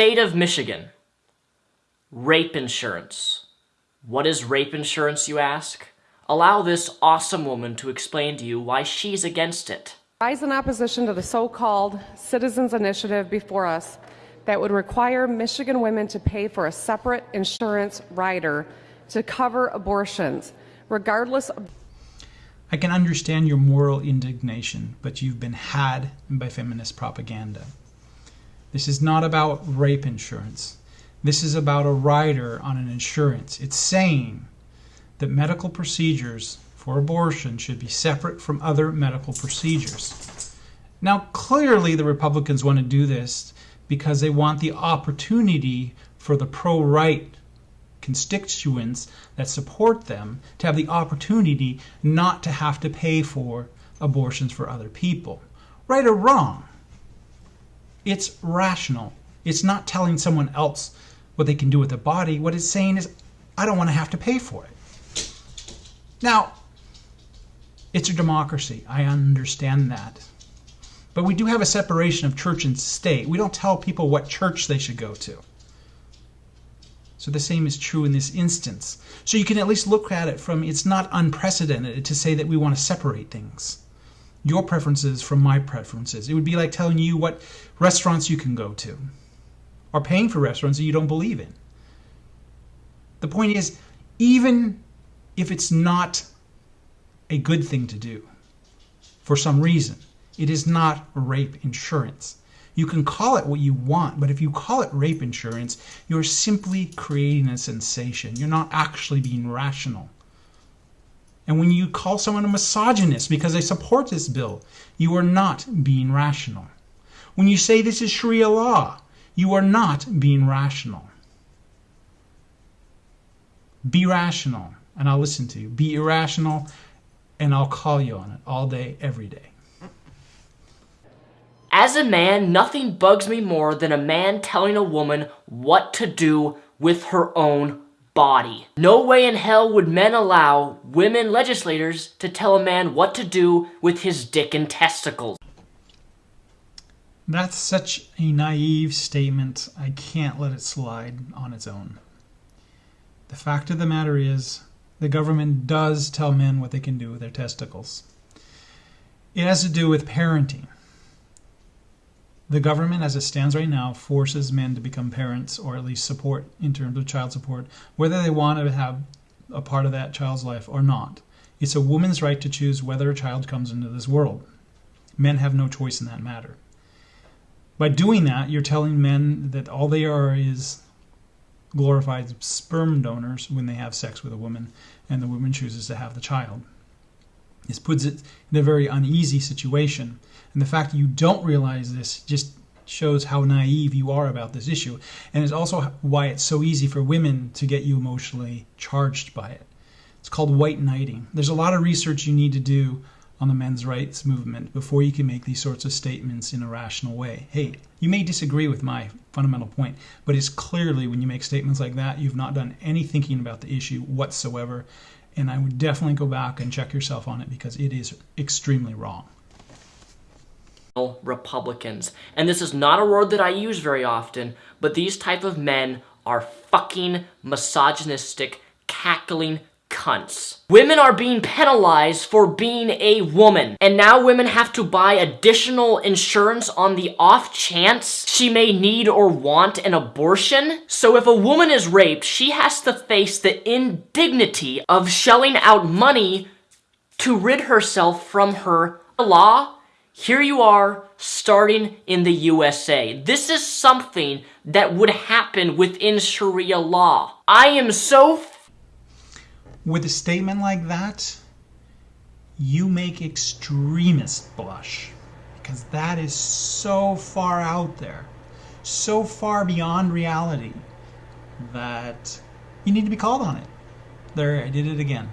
state of Michigan. Rape insurance. What is rape insurance, you ask? Allow this awesome woman to explain to you why she's against it. Rise in opposition to the so-called Citizens Initiative before us that would require Michigan women to pay for a separate insurance rider to cover abortions, regardless of I can understand your moral indignation, but you've been had by feminist propaganda. This is not about rape insurance. This is about a rider on an insurance. It's saying that medical procedures for abortion should be separate from other medical procedures. Now, clearly, the Republicans want to do this because they want the opportunity for the pro right constituents that support them to have the opportunity not to have to pay for abortions for other people. Right or wrong, it's rational. It's not telling someone else what they can do with their body. What it's saying is, I don't want to have to pay for it. Now, it's a democracy. I understand that. But we do have a separation of church and state. We don't tell people what church they should go to. So the same is true in this instance. So you can at least look at it from it's not unprecedented to say that we want to separate things. Your preferences from my preferences. It would be like telling you what restaurants you can go to or paying for restaurants that you don't believe in. The point is, even if it's not a good thing to do for some reason. It is not rape insurance. You can call it what you want, but if you call it rape insurance, you're simply creating a sensation. You're not actually being rational. And when you call someone a misogynist because they support this bill, you are not being rational. When you say this is Sharia law, you are not being rational. Be rational and I'll listen to you. Be irrational, and I'll call you on it all day, every day. As a man, nothing bugs me more than a man telling a woman what to do with her own body. No way in hell would men allow women legislators to tell a man what to do with his dick and testicles. That's such a naive statement. I can't let it slide on its own. The fact of the matter is, the government does tell men what they can do with their testicles. It has to do with parenting. The government, as it stands right now, forces men to become parents or at least support in terms of child support, whether they want to have a part of that child's life or not. It's a woman's right to choose whether a child comes into this world. Men have no choice in that matter. By doing that, you're telling men that all they are is glorified sperm donors when they have sex with a woman and the woman chooses to have the child. This puts it in a very uneasy situation. And the fact that you don't realize this just shows how naive you are about this issue. And it's also why it's so easy for women to get you emotionally charged by it. It's called white knighting. There's a lot of research you need to do on the men's rights movement before you can make these sorts of statements in a rational way. Hey, you may disagree with my fundamental point, but it's clearly when you make statements like that, you've not done any thinking about the issue whatsoever. And I would definitely go back and check yourself on it because it is extremely wrong. Republicans. And this is not a word that I use very often, but these type of men are fucking misogynistic, cackling cunts. Women are being penalized for being a woman. And now women have to buy additional insurance on the off chance she may need or want an abortion. So if a woman is raped, she has to face the indignity of shelling out money to rid herself from her law. Here you are, starting in the USA. This is something that would happen within Sharia law. I am so with a statement like that, you make extremists blush because that is so far out there, so far beyond reality that you need to be called on it. There, I did it again.